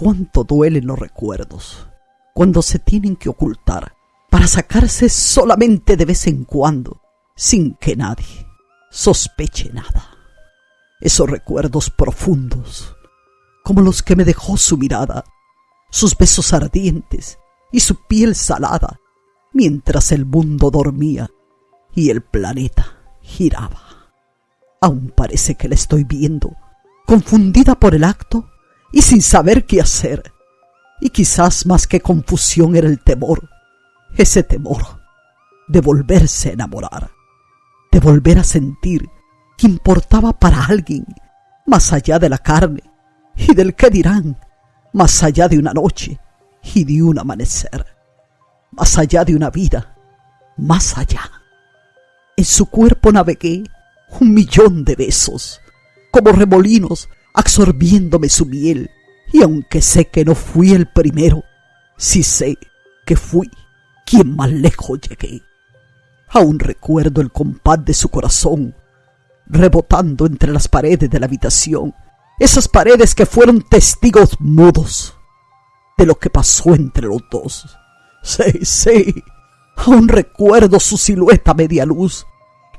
cuánto duelen los recuerdos cuando se tienen que ocultar para sacarse solamente de vez en cuando, sin que nadie sospeche nada. Esos recuerdos profundos, como los que me dejó su mirada, sus besos ardientes y su piel salada, mientras el mundo dormía y el planeta giraba. Aún parece que la estoy viendo, confundida por el acto y sin saber qué hacer. Y quizás más que confusión era el temor, ese temor de volverse a enamorar, de volver a sentir que importaba para alguien más allá de la carne y del que dirán, más allá de una noche y de un amanecer, más allá de una vida, más allá. En su cuerpo navegué un millón de besos, como remolinos absorbiéndome su miel, y aunque sé que no fui el primero, sí sé que fui quien más lejos llegué. Aún recuerdo el compás de su corazón, rebotando entre las paredes de la habitación, esas paredes que fueron testigos mudos de lo que pasó entre los dos. Sí, sí, aún recuerdo su silueta media luz,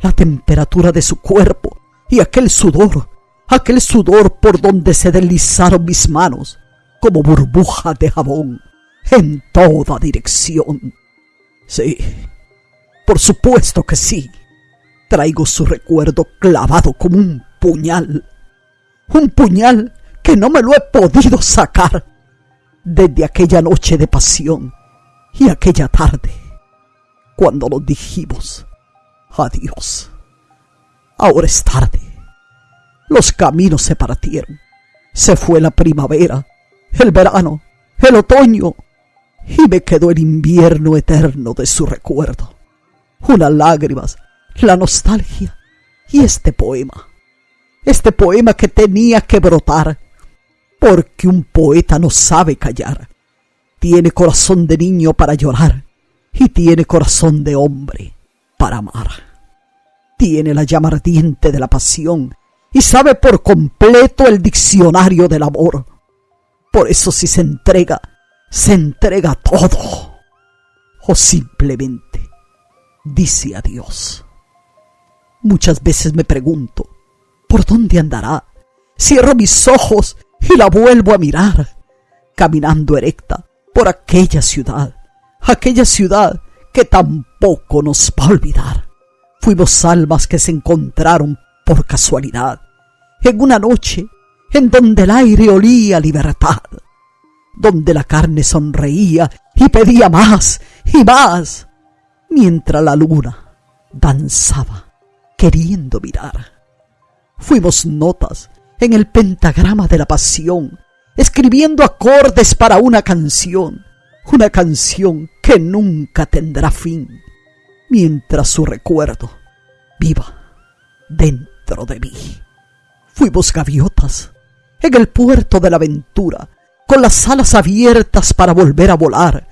la temperatura de su cuerpo y aquel sudor, aquel sudor por donde se deslizaron mis manos como burbujas de jabón en toda dirección. Sí, por supuesto que sí. Traigo su recuerdo clavado como un puñal. Un puñal que no me lo he podido sacar desde aquella noche de pasión y aquella tarde cuando nos dijimos adiós. Ahora es tarde. Los caminos se partieron. Se fue la primavera, el verano, el otoño, y me quedó el invierno eterno de su recuerdo. Unas lágrimas, la nostalgia y este poema. Este poema que tenía que brotar, porque un poeta no sabe callar. Tiene corazón de niño para llorar y tiene corazón de hombre para amar. Tiene la llama ardiente de la pasión y sabe por completo el diccionario del amor. Por eso si se entrega, se entrega todo. O simplemente dice adiós. Muchas veces me pregunto, ¿por dónde andará? Cierro mis ojos y la vuelvo a mirar, caminando erecta por aquella ciudad, aquella ciudad que tampoco nos va a olvidar. Fuimos almas que se encontraron por casualidad, en una noche en donde el aire olía libertad, donde la carne sonreía y pedía más y más, mientras la luna danzaba queriendo mirar. Fuimos notas en el pentagrama de la pasión, escribiendo acordes para una canción, una canción que nunca tendrá fin, mientras su recuerdo viva de mí. Fuimos gaviotas en el puerto de la aventura, con las alas abiertas para volver a volar,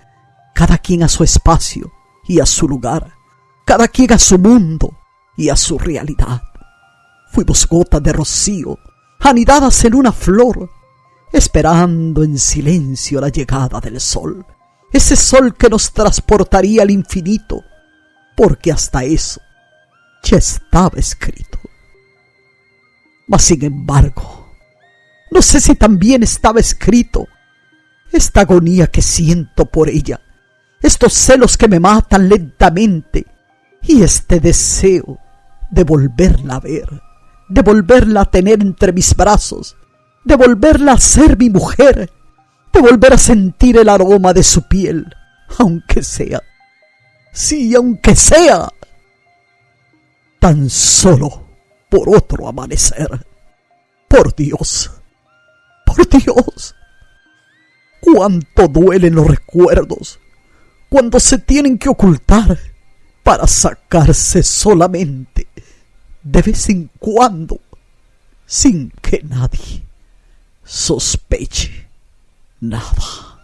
cada quien a su espacio y a su lugar, cada quien a su mundo y a su realidad. Fuimos gotas de rocío, anidadas en una flor, esperando en silencio la llegada del sol, ese sol que nos transportaría al infinito, porque hasta eso ya estaba escrito. Mas sin embargo, no sé si también estaba escrito esta agonía que siento por ella, estos celos que me matan lentamente y este deseo de volverla a ver, de volverla a tener entre mis brazos, de volverla a ser mi mujer, de volver a sentir el aroma de su piel, aunque sea, sí, aunque sea, tan solo por otro amanecer. Por Dios, por Dios, cuánto duelen los recuerdos cuando se tienen que ocultar para sacarse solamente de vez en cuando sin que nadie sospeche nada.